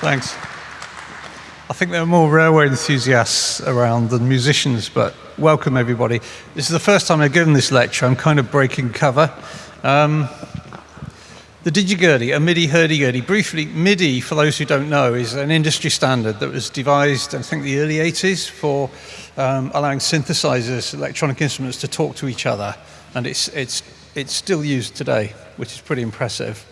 Thanks. I think there are more railway enthusiasts around than musicians, but welcome everybody. This is the first time I've given this lecture. I'm kind of breaking cover. Um, the DigiGurdy, a MIDI hurdy-gurdy. Briefly, MIDI, for those who don't know, is an industry standard that was devised, I think, the early 80s for um, allowing synthesizers, electronic instruments, to talk to each other. And it's, it's, it's still used today, which is pretty impressive.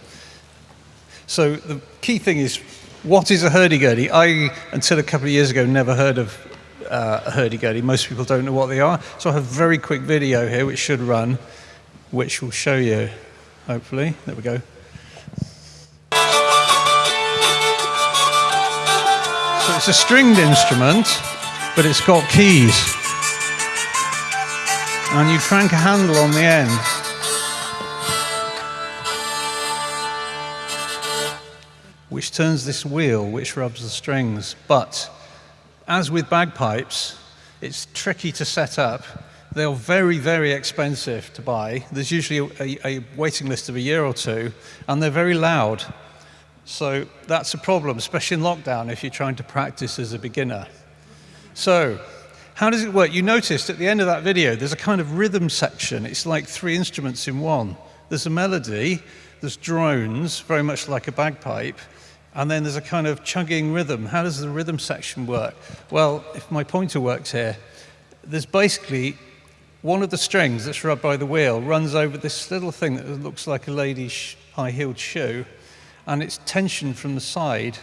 So the key thing is, what is a hurdy-gurdy? I, until a couple of years ago, never heard of uh, a hurdy-gurdy. Most people don't know what they are. So I have a very quick video here, which should run, which will show you, hopefully. There we go. So it's a stringed instrument, but it's got keys. And you crank a handle on the end. Which turns this wheel, which rubs the strings. But as with bagpipes, it's tricky to set up. They're very, very expensive to buy. There's usually a, a, waiting list of a year or two, and they're very loud. So that's a problem, especially in lockdown if you're trying to practice as a beginner. So how does it work? You noticed at the end of that video, there's a kind of rhythm section. It's like three instruments in one. There's a melody, there's drones, very much like a bagpipe, and then there's a kind of chugging rhythm. How does the rhythm section work? Well, if my pointer works here, there's basically one of the strings that's rubbed by the wheel runs over this little thing that looks like a lady's high-heeled shoe, and it's tensioned from the side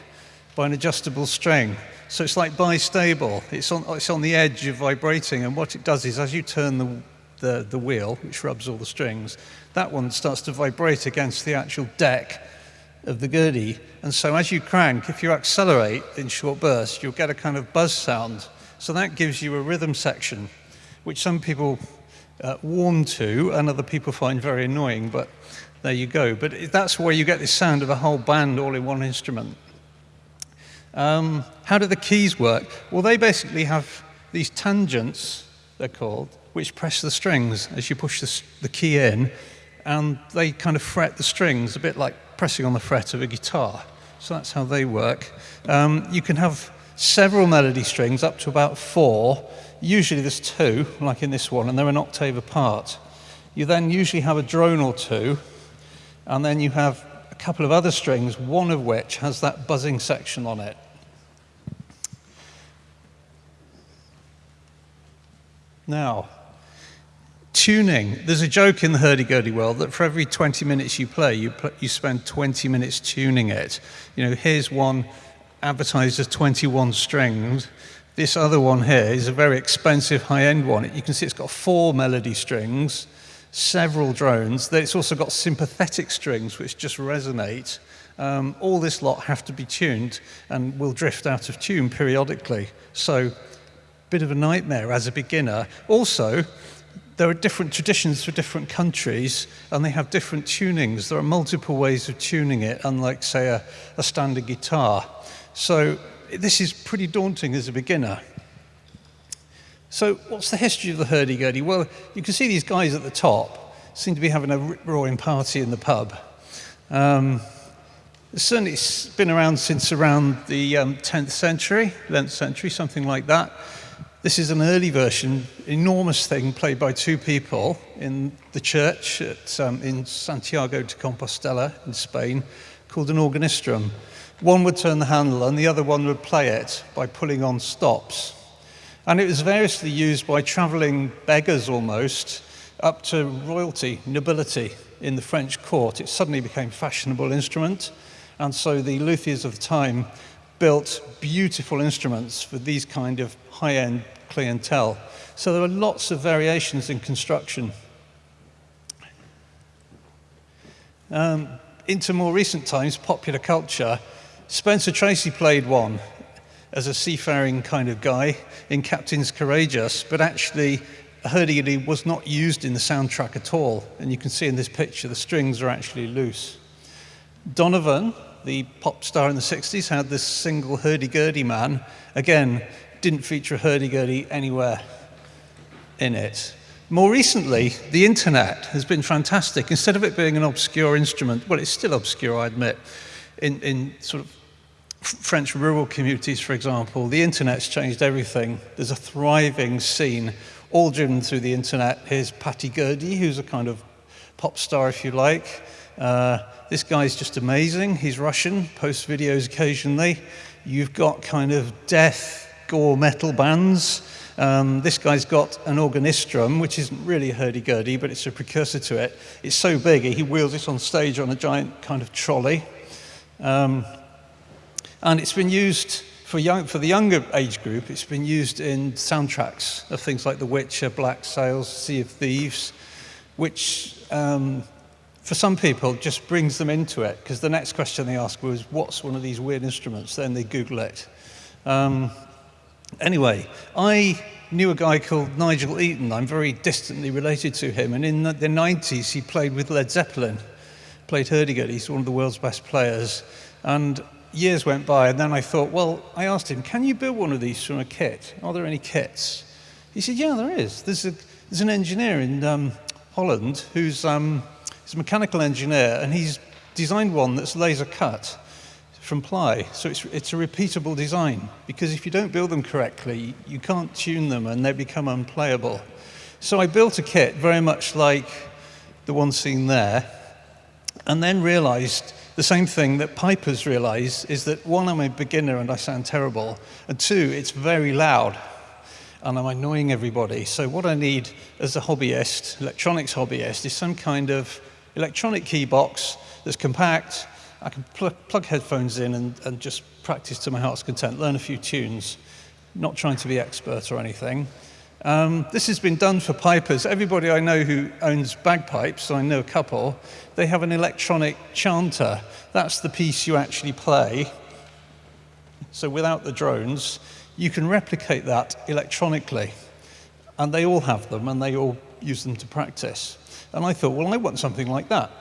by an adjustable string. So it's like bistable. It's on, it's on the edge of vibrating, and what it does is as you turn the, the, the wheel, which rubs all the strings, that one starts to vibrate against the actual deck of the gurdy. And so as you crank, if you accelerate in short bursts, you'll get a kind of buzz sound. So that gives you a rhythm section, which some people uh, warm to and other people find very annoying, but there you go. But that's where you get this sound of a whole band all in one instrument. Um, how do the keys work? Well, they basically have these tangents, they're called, which press the strings as you push the, the key in, and they kind of fret the strings, a bit like pressing on the fret of a guitar. So that's how they work. Um, you can have several melody strings, up to about four. Usually there's two, like in this one, and they're an octave apart. You then usually have a drone or two, and then you have a couple of other strings, one of which has that buzzing section on it. Now, tuning. There's a joke in the hurdy-gurdy world that for every 20 minutes you play, you, pl you spend 20 minutes tuning it. You know, here's one advertised as 21 strings. This other one here is a very expensive high-end one. You can see it's got four melody strings, several drones. It's also got sympathetic strings which just resonate. Um, all this lot have to be tuned and will drift out of tune periodically. So, bit of a nightmare as a beginner. Also, there are different traditions for different countries and they have different tunings. There are multiple ways of tuning it, unlike, say, a, a standard guitar. So this is pretty daunting as a beginner. So what's the history of the hurdy-gurdy? Well, you can see these guys at the top seem to be having a roaring party in the pub. Um, certainly it's been around since around the um, 10th century, 11th century, something like that. This is an early version, enormous thing played by two people in the church at, um, in Santiago de Compostela in Spain called an organistrum. One would turn the handle and the other one would play it by pulling on stops. And it was variously used by traveling beggars almost up to royalty, nobility in the French court. It suddenly became a fashionable instrument. And so the luthiers of the time built beautiful instruments for these kind of high-end clientele. So there are lots of variations in construction. Um, into more recent times, popular culture, Spencer Tracy played one as a seafaring kind of guy in Captains Courageous, but actually hurdy Gurdy was not used in the soundtrack at all. And you can see in this picture, the strings are actually loose. Donovan, the pop star in the 60s, had this single hurdy-gurdy man. Again, didn't feature a hurdy-gurdy anywhere in it. More recently, the internet has been fantastic. Instead of it being an obscure instrument, well, it's still obscure, I admit, in, in sort of French rural communities, for example, the internet's changed everything. There's a thriving scene, all driven through the internet. Here's Patty Gurdy, who's a kind of pop star, if you like. Uh, this guy's just amazing. He's Russian, posts videos occasionally. You've got kind of death, gore metal bands. Um, this guy's got an Organistrum, which isn't really a hurdy-gurdy, but it's a precursor to it. It's so big, he wheels it on stage on a giant kind of trolley. Um, and it's been used for, young, for the younger age group, it's been used in soundtracks of things like The Witcher, Black Sails, Sea of Thieves, which um, for some people just brings them into it because the next question they ask was, what's one of these weird instruments? Then they Google it. Um, anyway, I knew a guy called Nigel Eaton. I'm very distantly related to him. And in the, the 90s, he played with Led Zeppelin, played hurdy-gurdy. He's one of the world's best players. And years went by, and then I thought, well, I asked him, can you build one of these from a kit? Are there any kits? He said, yeah, there is. There's, a, there's an engineer in um, Holland who's um, he's a mechanical engineer, and he's designed one that's laser cut from ply. So it's, it's a repeatable design, because if you don't build them correctly, you can't tune them, and they become unplayable. So I built a kit very much like the one seen there, and then realized the same thing that pipers realize is that one, I'm a beginner and I sound terrible, and two, it's very loud and I'm annoying everybody. So what I need as a hobbyist, electronics hobbyist, is some kind of electronic key box that's compact. I can pl plug headphones in and, and just practice to my heart's content, learn a few tunes, not trying to be expert or anything. Um, this has been done for pipers. Everybody I know who owns bagpipes, I know a couple, they have an electronic chanter. That's the piece you actually play. So without the drones, you can replicate that electronically. And they all have them, and they all use them to practice. And I thought, well, I want something like that.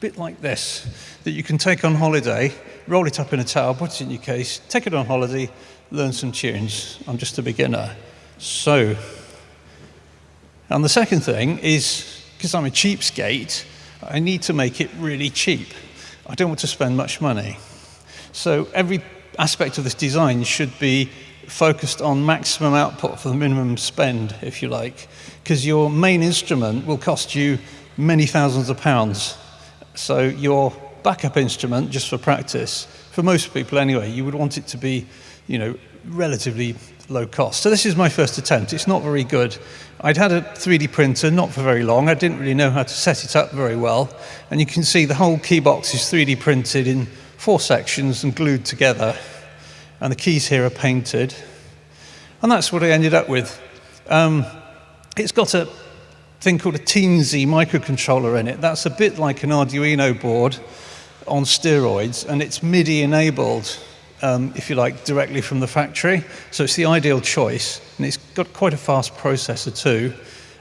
Bit like this, that you can take on holiday, roll it up in a towel, put it in your case, take it on holiday, learn some tunes. I'm just a beginner. So, and the second thing is, because I'm a cheapskate, I need to make it really cheap. I don't want to spend much money. So every aspect of this design should be focused on maximum output for the minimum spend, if you like, because your main instrument will cost you many thousands of pounds. So your backup instrument, just for practice, for most people anyway, you would want it to be, you know, relatively low cost. So this is my first attempt. It's not very good. I'd had a 3D printer, not for very long. I didn't really know how to set it up very well. And you can see the whole key box is 3D printed in four sections and glued together. And the keys here are painted. And that's what I ended up with. Um, it's got a thing called a Teensy microcontroller in it. That's a bit like an Arduino board on steroids, and it's MIDI enabled um, if you like, directly from the factory. So it's the ideal choice. And it's got quite a fast processor too.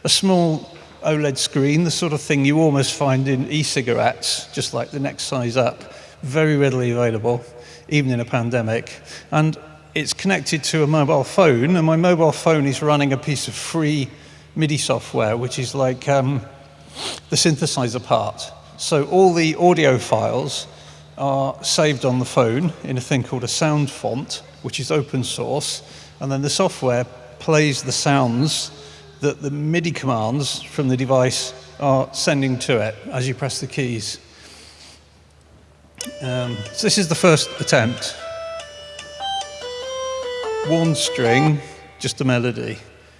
A small OLED screen, the sort of thing you almost find in e-cigarettes, just like the next size up. Very readily available, even in a pandemic. And it's connected to a mobile phone, and my mobile phone is running a piece of free MIDI software, which is like um, the synthesizer part. So all the audio files are saved on the phone in a thing called a sound font, which is open source, and then the software plays the sounds that the MIDI commands from the device are sending to it as you press the keys. Um, so this is the first attempt. One string, just a melody.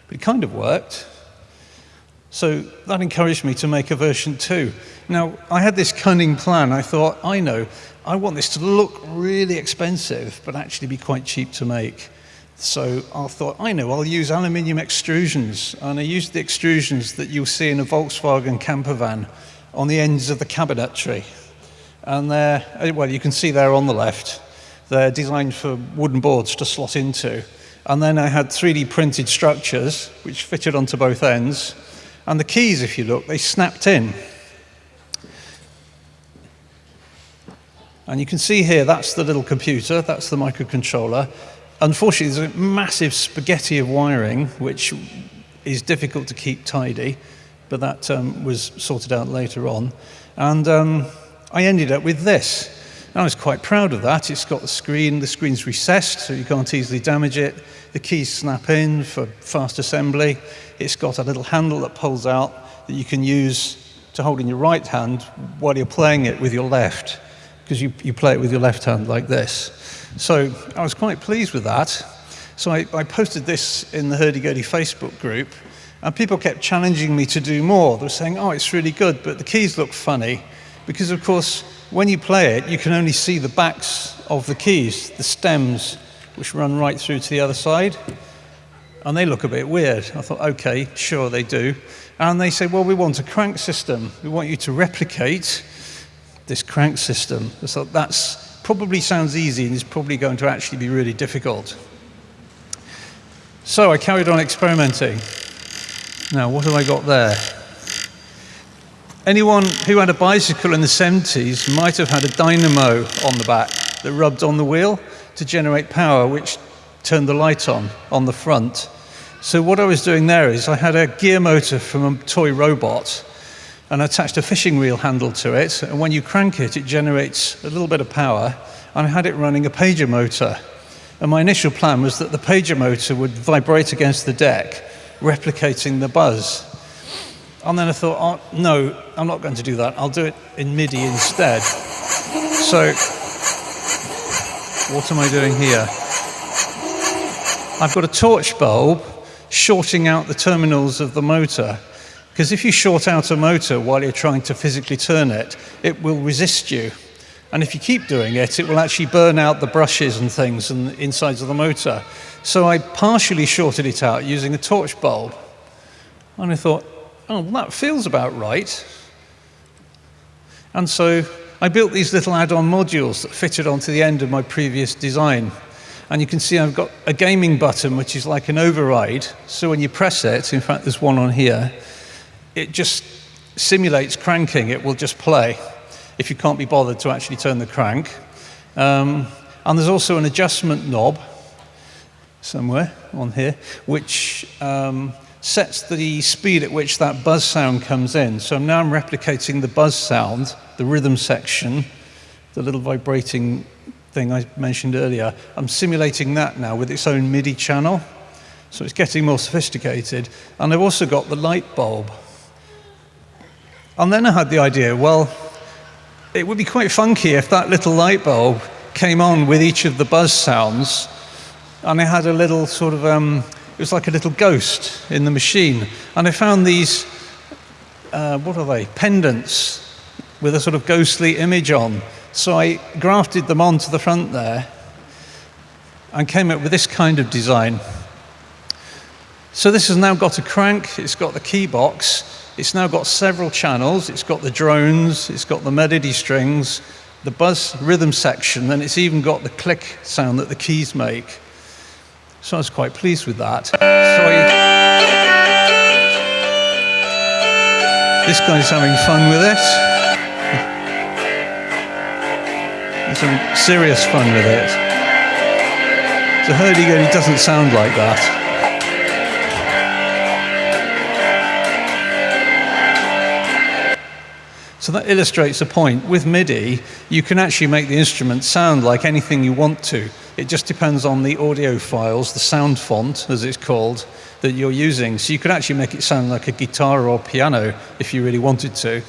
But it kind of worked. So that encouraged me to make a version two. Now, I had this cunning plan. I thought, I know, I want this to look really expensive, but actually be quite cheap to make. So I thought, I know, I'll use aluminium extrusions. And I used the extrusions that you'll see in a Volkswagen camper van on the ends of the cabinetry. And they're, eh, well, you can see there on the left. They're designed for wooden boards to slot into. And then I had 3D printed structures, which fitted onto both ends. And the keys, if you look, they snapped in. And you can see here, that's the little computer, that's the microcontroller. Unfortunately, there's a massive spaghetti of wiring, which is difficult to keep tidy, but that um, was sorted out later on. And um, I ended up with this. And I was quite proud of that. It's got the screen, the screen's recessed, so you can't easily damage it. The keys snap in for fast assembly. It's got a little handle that pulls out that you can use to hold in your right hand while you're playing it with your left, because you, you play it with your left hand like this. So I was quite pleased with that. So I, I posted this in the Hurdy-Gurdy Facebook group, and people kept challenging me to do more. They were saying, oh, it's really good, but the keys look funny. Because, of course, when you play it, you can only see the backs of the keys, the stems, which run right through to the other side. And they look a bit weird. I thought, okay, sure, they do. And they said, well, we want a crank system. We want you to replicate this crank system. I thought, that's probably sounds easy and is probably going to actually be really difficult. So I carried on experimenting. Now, what have I got there? Anyone who had a bicycle in the 70s might have had a dynamo on the back that rubbed on the wheel to generate power, which turned the light on on the front. So what I was doing there is I had a gear motor from a toy robot and attached a fishing reel handle to it. And when you crank it, it generates a little bit of power. And I had it running a pager motor. And my initial plan was that the pager motor would vibrate against the deck replicating the buzz. And then I thought, oh, no, I'm not going to do that. I'll do it in MIDI instead. So, what am I doing here? I've got a torch bulb shorting out the terminals of the motor. Because if you short out a motor while you're trying to physically turn it, it will resist you. And if you keep doing it, it will actually burn out the brushes and things and the insides of the motor. So I partially shorted it out using a torch bulb. And I thought, oh, well, that feels about right. And so I built these little add-on modules that fitted onto the end of my previous design. And you can see I've got a gaming button, which is like an override. So when you press it, in fact, there's one on here, it just simulates cranking. It will just play if you can't be bothered to actually turn the crank. Um, and there's also an adjustment knob somewhere on here, which um, sets the speed at which that buzz sound comes in. So now I'm replicating the buzz sound, the rhythm section, the little vibrating thing I mentioned earlier. I'm simulating that now with its own MIDI channel. So it's getting more sophisticated. And I've also got the light bulb. And then I had the idea, well, it would be quite funky if that little light bulb came on with each of the buzz sounds and it had a little sort of, um, it was like a little ghost in the machine. And I found these, uh, what are they, pendants with a sort of ghostly image on. So I grafted them onto the front there and came up with this kind of design. So this has now got a crank, it's got the key box, it's now got several channels, it's got the drones, it's got the melody strings, the buzz rhythm section, and it's even got the click sound that the keys make. So I was quite pleased with that. So I, this guy's having fun with it. Having serious fun with it. So hurdy-gurdy doesn't sound like that. So that illustrates a point. With MIDI, you can actually make the instrument sound like anything you want to. It just depends on the audio files, the sound font, as it's called, that you're using. So you could actually make it sound like a guitar or piano if you really wanted to.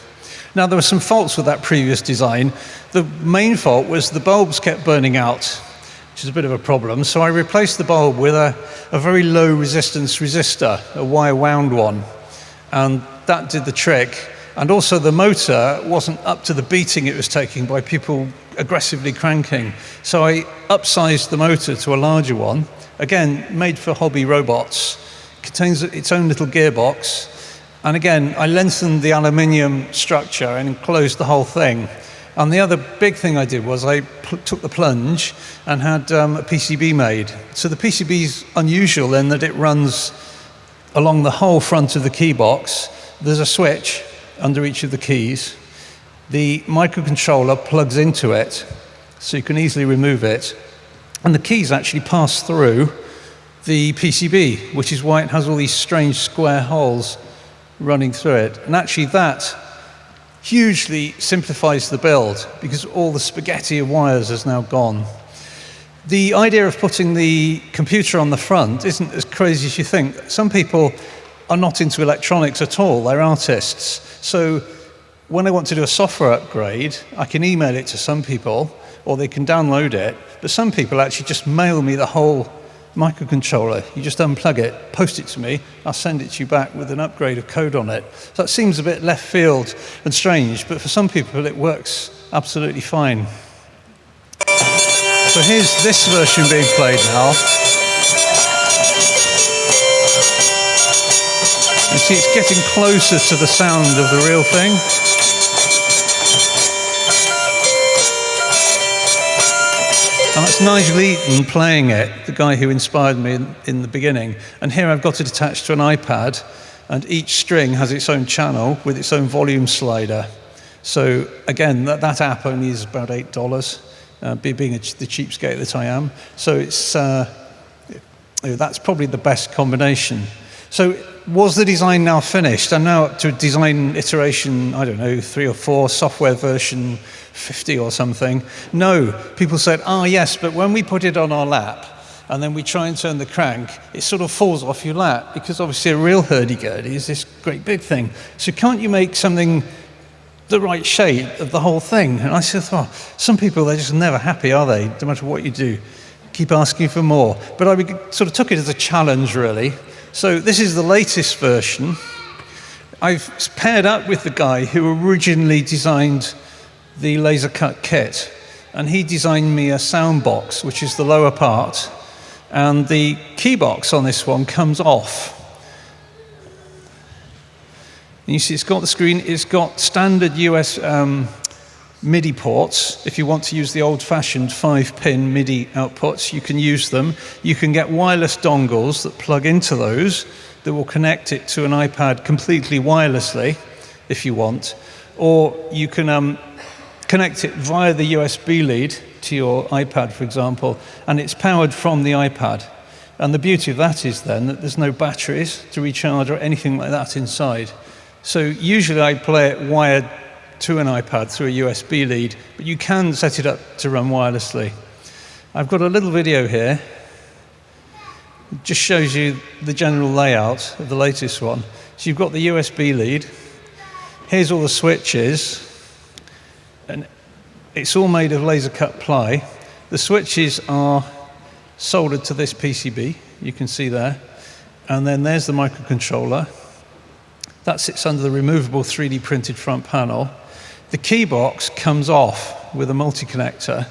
Now, there were some faults with that previous design. The main fault was the bulbs kept burning out, which is a bit of a problem. So I replaced the bulb with a, a very low resistance resistor, a wire wound one. And that did the trick. And also the motor wasn't up to the beating it was taking by people aggressively cranking. So I upsized the motor to a larger one, again, made for hobby robots, contains its own little gearbox. And again, I lengthened the aluminium structure and enclosed the whole thing. And the other big thing I did was I took the plunge and had um, a PCB made. So the PCB is unusual in that it runs along the whole front of the key box. There's a switch under each of the keys. The microcontroller plugs into it, so you can easily remove it. And the keys actually pass through the PCB, which is why it has all these strange square holes running through it. And actually that hugely simplifies the build because all the spaghetti of wires is now gone. The idea of putting the computer on the front isn't as crazy as you think. Some people are not into electronics at all, they're artists. So when I want to do a software upgrade, I can email it to some people or they can download it, but some people actually just mail me the whole microcontroller. You just unplug it, post it to me, I'll send it to you back with an upgrade of code on it. So that seems a bit left field and strange, but for some people it works absolutely fine. So here's this version being played now. You see it's getting closer to the sound of the real thing. That's Nigel Eaton playing it, the guy who inspired me in, in, the beginning. And here I've got it attached to an iPad, and each string has its own channel with its own volume slider. So again, that, that app only is about $8, uh, being a, the cheapskate that I am. So it's, uh, that's probably the best combination. So was the design now finished? I'm now up to design iteration, I don't know, three or four, software version 50 or something. No, people said, ah, oh, yes, but when we put it on our lap and then we try and turn the crank, it sort of falls off your lap because obviously a real hurdy-gurdy is this great big thing. So can't you make something the right shape of the whole thing? And I said, oh, some people, they're just never happy, are they? No matter what you do, keep asking for more. But I sort of took it as a challenge, really. So this is the latest version. I've paired up with the guy who originally designed the laser cut kit. And he designed me a sound box, which is the lower part. And the key box on this one comes off. And you see it's got the screen, it's got standard US um, MIDI ports. If you want to use the old-fashioned five-pin MIDI outputs, you can use them. You can get wireless dongles that plug into those that will connect it to an iPad completely wirelessly, if you want. Or you can um, connect it via the USB lead to your iPad, for example, and it's powered from the iPad. And the beauty of that is then that there's no batteries to recharge or anything like that inside. So usually I play it wired to an iPad through a USB lead, but you can set it up to run wirelessly. I've got a little video here. It just shows you the general layout of the latest one. So you've got the USB lead. Here's all the switches. And it's all made of laser cut ply. The switches are soldered to this PCB, you can see there. And then there's the microcontroller. That sits under the removable 3D printed front panel. The key box comes off with a multi-connector.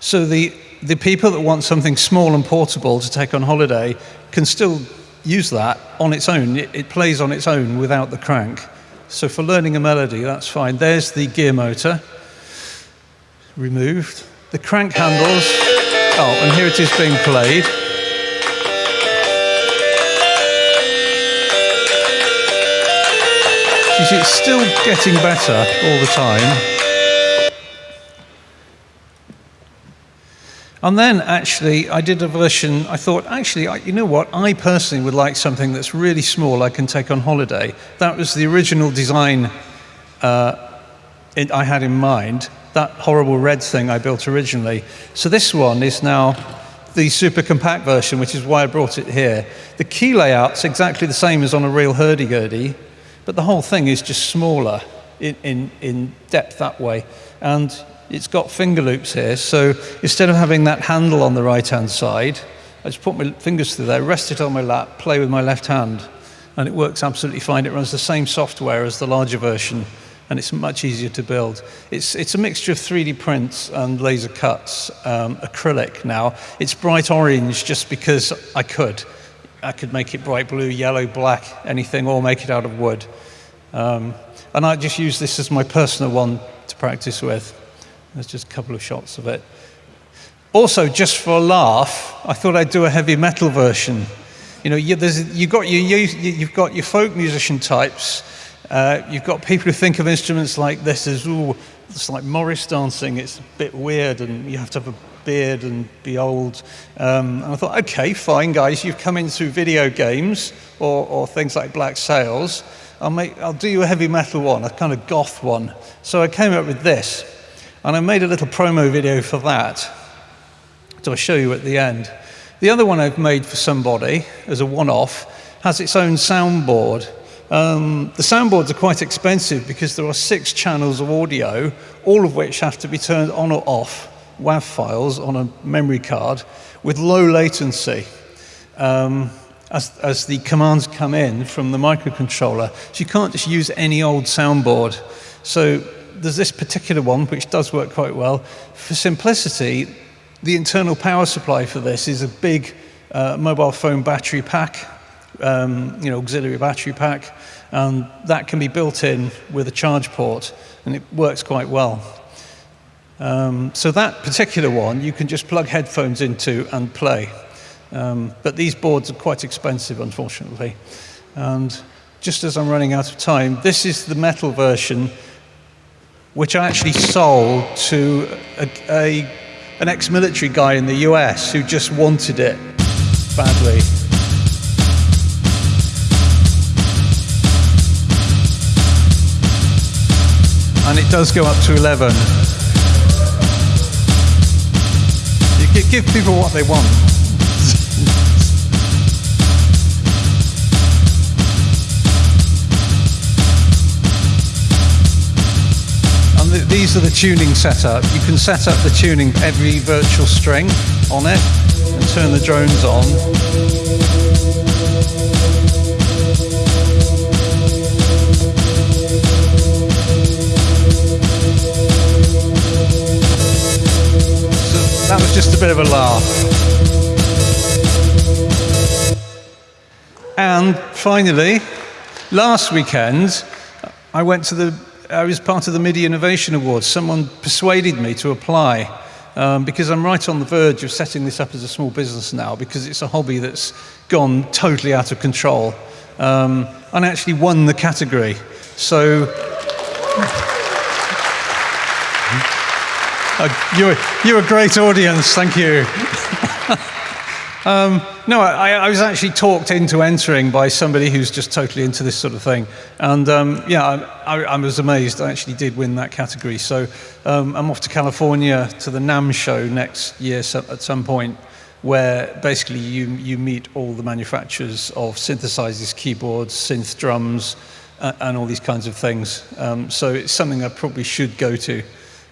So the, the people that want something small and portable to take on holiday can still use that on its own. It, it plays on its own without the crank. So for learning a melody, that's fine. There's the gear motor removed. The crank handles, oh, and here it is being played. It's still getting better all the time. And then actually, I did a version, I thought, actually, I, you know what, I personally would like something that's really small I can take on holiday. That was the original design uh, it, I had in mind that horrible red thing I built originally. So this one is now the super compact version, which is why I brought it here. The key layout's exactly the same as on a real hurdy-gurdy, but the whole thing is just smaller in, in, in depth that way. And it's got finger loops here, so instead of having that handle on the right-hand side, I just put my fingers through there, rest it on my lap, play with my left hand, and it works absolutely fine. It runs the same software as the larger version and it's much easier to build. It's, it's a mixture of 3D prints and laser cuts, um, acrylic now. It's bright orange just because I could. I could make it bright blue, yellow, black, anything, or make it out of wood. Um, and I just use this as my personal one to practice with. There's just a couple of shots of it. Also, just for a laugh, I thought I'd do a heavy metal version. You know, you, have got your, you, you've got your folk musician types, uh, you've got people who think of instruments like this as ooh, it's like Morris dancing. It's a bit weird, and you have to have a beard and be old. Um, and I thought, okay, fine, guys, you've come in through video games or, or things like Black Sails. I'll, make, I'll do you a heavy metal one, a kind of goth one. So I came up with this, and I made a little promo video for that. So I'll show you at the end. The other one I've made for somebody as a one-off has its own soundboard. Um, the soundboards are quite expensive because there are six channels of audio, all of which have to be turned on or off, WAV files on a memory card with low latency um, as, as the commands come in from the microcontroller. So you can't just use any old soundboard. So there's this particular one which does work quite well. For simplicity, the internal power supply for this is a big uh, mobile phone battery pack um, you know, auxiliary battery pack, and that can be built in with a charge port, and it works quite well. Um, so that particular one, you can just plug headphones into and play. Um, but these boards are quite expensive, unfortunately. And just as I'm running out of time, this is the metal version, which I actually sold to a, a, an ex-military guy in the US who just wanted it badly. and it does go up to 11. Give people what they want. and th these are the tuning setup. You can set up the tuning every virtual string on it and turn the drones on. Was just a bit of a laugh. And finally, last weekend, I went to the, I was part of the MIDI Innovation Awards. Someone persuaded me to apply um, because I'm right on the verge of setting this up as a small business now because it's a hobby that's gone totally out of control. Um, and I actually won the category. So Uh, you're, a great audience, thank you. um, no, I, I, was actually talked into entering by somebody who's just totally into this sort of thing. And um, yeah, I, I, was amazed. I actually did win that category. So um, I'm off to California to the NAMM show next year at some point where basically you, you meet all the manufacturers of synthesizers, keyboards, synth drums, uh, and all these kinds of things. Um, so it's something I probably should go to.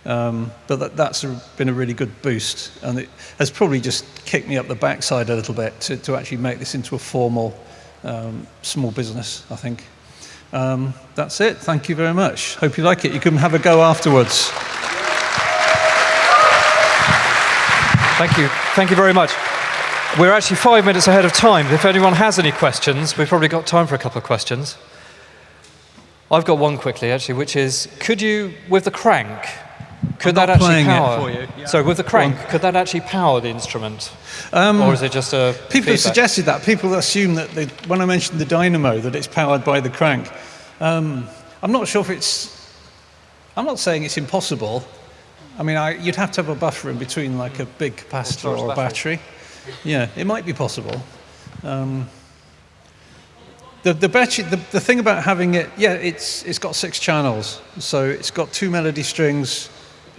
Um, but that, that's been a really good boost, and it has probably just kicked me up the backside a little bit to, to actually make this into a formal um, small business, I think. Um, that's it. Thank you very much. Hope you like it. You can have a go afterwards. Thank you. Thank you very much. We're actually five minutes ahead of time. If anyone has any questions, we've probably got time for a couple of questions. I've got one quickly, actually, which is, could you, with the crank, could that actually power? Yeah. So with the crank, could that actually power the instrument, um, or is it just a? People feedback? have suggested that. People assume that they, when I mentioned the dynamo, that it's powered by the crank. Um, I'm not sure if it's. I'm not saying it's impossible. I mean, I, you'd have to have a buffer in between, like a big capacitor or, a battery. Yeah, it might be possible. Um, the, the, battery, the, the thing about having it, yeah, it's, it's got six channels. So it's got two melody strings,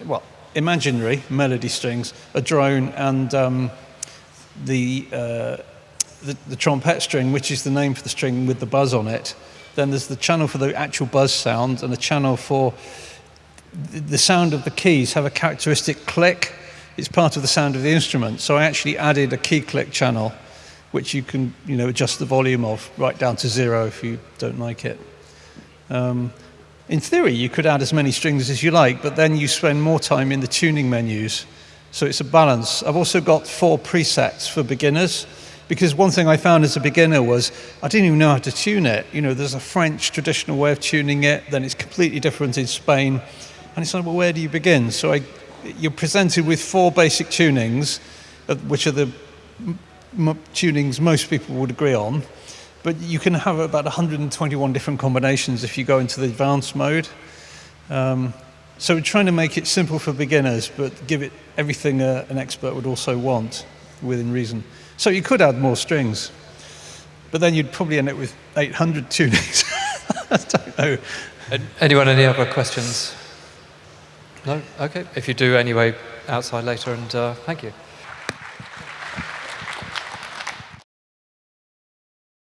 well, imaginary melody strings, a drone, and um, the, uh, the, the string, which is the name for the string with the buzz on it. Then there's the channel for the actual buzz sound, and the channel for the sound of the keys have a characteristic click. It's part of the sound of the instrument. So I actually added a key click channel, which you can you know, adjust the volume of right down to zero if you don't like it. Um, in theory, you could add as many strings as you like, but then you spend more time in the tuning menus. So it's a balance. I've also got four presets for beginners, because one thing I found as a beginner was I didn't even know how to tune it. You know, there's a French traditional way of tuning it, then it's completely different in Spain. And it's like, well, where do you begin? So I, you're presented with four basic tunings, uh, which are the tunings most people would agree on. But you can have about 121 different combinations if you go into the advanced mode. Um, So we're trying to make it simple for beginners, but give it everything uh, an expert would also want within reason. So you could add more strings, but then you'd probably end up with 800 tunings. I don't know. Anyone, any other questions? No? Okay. If you do, anyway, outside later, and uh, thank you.